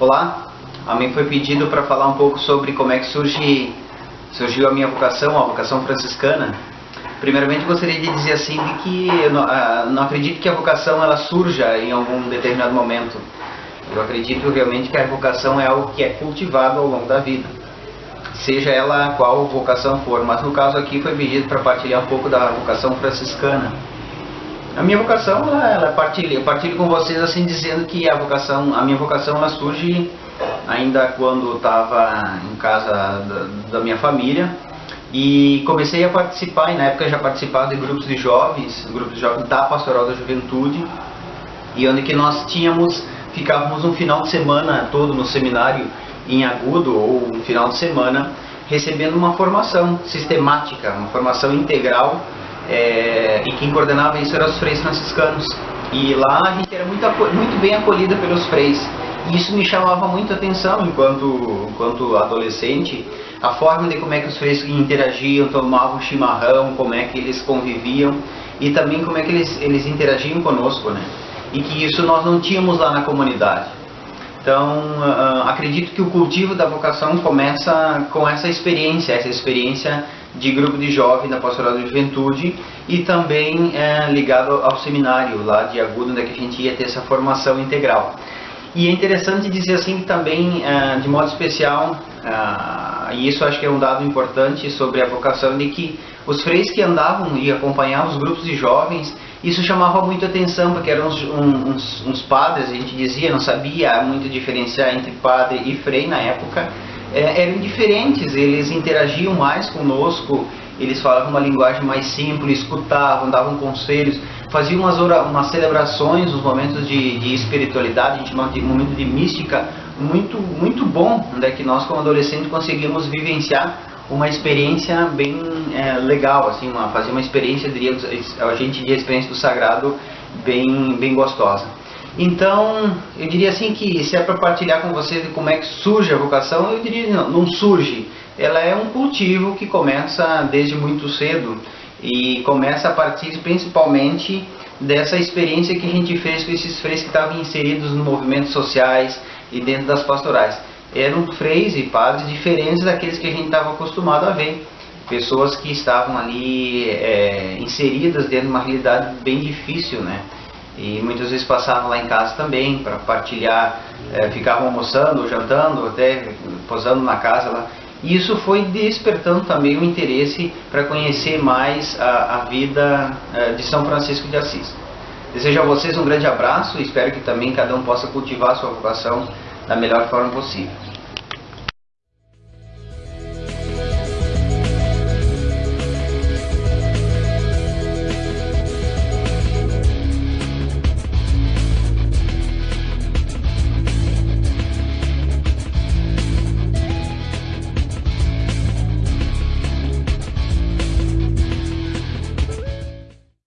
Olá, a mim foi pedido para falar um pouco sobre como é que surge, surgiu a minha vocação, a vocação franciscana. Primeiramente gostaria de dizer assim que eu não, ah, não acredito que a vocação ela surja em algum determinado momento. Eu acredito realmente que a vocação é algo que é cultivado ao longo da vida, seja ela qual vocação for. Mas no caso aqui foi pedido para partilhar um pouco da vocação franciscana. A minha vocação, ela, ela partilho, eu partilho com vocês assim dizendo que a vocação, a minha vocação ela surge ainda quando estava em casa da, da, minha família. E comecei a participar, e na época já participava de grupos de jovens, grupos de jovens da Pastoral da Juventude, e onde que nós tínhamos, ficávamos um final de semana todo no seminário em Agudo, ou um final de semana, recebendo uma formação sistemática, uma formação integral é, e quem coordenava isso eram os freis franciscanos. E lá a gente era muito, muito bem acolhida pelos freis. E isso me chamava muito a atenção enquanto, enquanto adolescente, a forma de como é que os freis interagiam, tomavam chimarrão, como é que eles conviviam e também como é que eles, eles interagiam conosco, né? E que isso nós não tínhamos lá na comunidade. Então, uh, acredito que o cultivo da vocação começa com essa experiência, essa experiência de grupo de jovem da Pastoral da Juventude e também é, ligado ao seminário lá de Agudo, onde a gente ia ter essa formação integral. E é interessante dizer assim que também, é, de modo especial, é, e isso acho que é um dado importante sobre a vocação, de que os freis que andavam e acompanhavam os grupos de jovens, isso chamava muito atenção, porque eram uns, uns, uns, padres, a gente dizia, não sabia muito diferenciar entre padre e frei na época, é, eram diferentes, eles interagiam mais conosco, eles falavam uma linguagem mais simples, escutavam, davam conselhos, faziam umas, umas celebrações, os momentos de, de espiritualidade, a gente momento de mística, muito, muito bom, né, que nós como adolescentes conseguimos vivenciar uma experiência bem é, legal, assim, uma, fazer uma experiência, diria, a gente diria experiência do sagrado bem, bem gostosa. Então, eu diria assim que se é para partilhar com vocês de como é que surge a vocação, eu diria não, não surge. Ela é um cultivo que começa desde muito cedo e começa a partir principalmente dessa experiência que a gente fez com esses freis que estavam inseridos nos movimentos sociais e dentro das pastorais eram freis e padres diferentes daqueles que a gente estava acostumado a ver. Pessoas que estavam ali é, inseridas dentro de uma realidade bem difícil, né? E muitas vezes passavam lá em casa também para partilhar, é, ficavam almoçando, jantando, até posando na casa lá. E isso foi despertando também o interesse para conhecer mais a, a vida é, de São Francisco de Assis. Desejo a vocês um grande abraço e espero que também cada um possa cultivar a sua vocação da melhor forma possível.